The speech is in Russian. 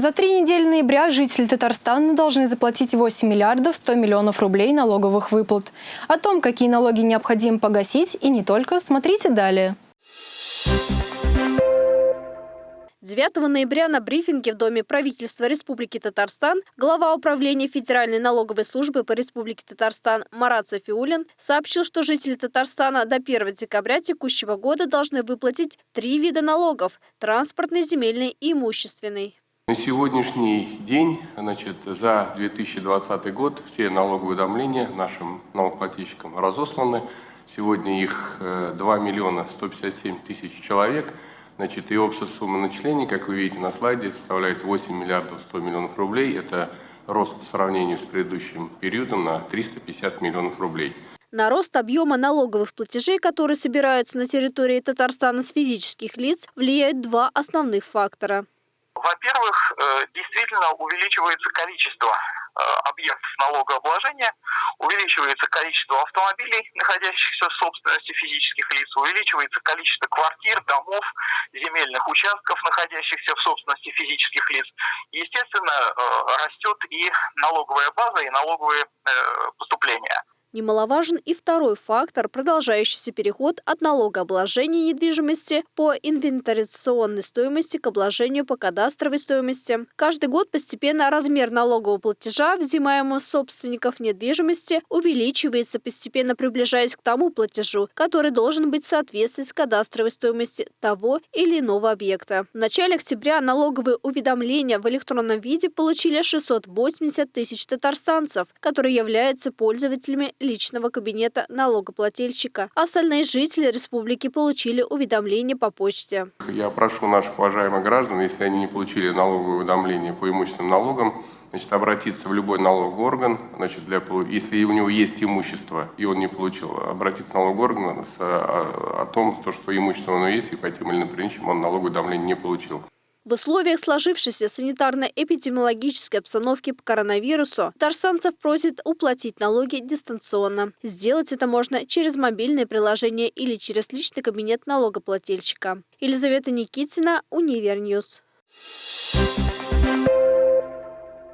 За три недели ноября жители Татарстана должны заплатить 8 миллиардов 100 миллионов рублей налоговых выплат. О том, какие налоги необходимо погасить и не только, смотрите далее. 9 ноября на брифинге в Доме правительства Республики Татарстан глава управления Федеральной налоговой службы по Республике Татарстан Марат Софиулин сообщил, что жители Татарстана до 1 декабря текущего года должны выплатить три вида налогов – транспортный, земельный и имущественный. На сегодняшний день, значит, за 2020 год все налоговые уведомления нашим налогоплательщикам разосланы. Сегодня их 2 э, миллиона 157 тысяч человек. Значит, и общая сумма начислений, как вы видите на слайде, составляет 8 миллиардов 100 миллионов рублей. Это рост по сравнению с предыдущим периодом на 350 миллионов рублей. На рост объема налоговых платежей, которые собираются на территории Татарстана с физических лиц, влияют два основных фактора. Во-первых, э, действительно увеличивается количество э, объектов налогообложения, увеличивается количество автомобилей, находящихся в собственности физических лиц, увеличивается количество квартир, домов, земельных участков, находящихся в собственности физических лиц. Естественно, э, растет и налоговая база, и налоговые поступления. Немаловажен и второй фактор – продолжающийся переход от налогообложения недвижимости по инвентаризационной стоимости к обложению по кадастровой стоимости. Каждый год постепенно размер налогового платежа, взимаемого собственников недвижимости, увеличивается, постепенно приближаясь к тому платежу, который должен быть в кадастровой стоимостью того или иного объекта. В начале октября налоговые уведомления в электронном виде получили 680 тысяч татарстанцев, которые являются пользователями личного кабинета налогоплательщика. Остальные жители республики получили уведомление по почте. Я прошу наших уважаемых граждан, если они не получили налоговое уведомление по имущественным налогам, значит, обратиться в любой налоговый орган, значит, для, если у него есть имущество, и он не получил, обратиться в налоговый орган с, о, о том, что имущество у него есть, и по тем или иным причинам он налоговое уведомление не получил. В условиях сложившейся санитарно-эпидемиологической обстановки по коронавирусу татарстанцев просят уплатить налоги дистанционно. Сделать это можно через мобильное приложение или через личный кабинет налогоплательщика. Елизавета Никитина, Univer News.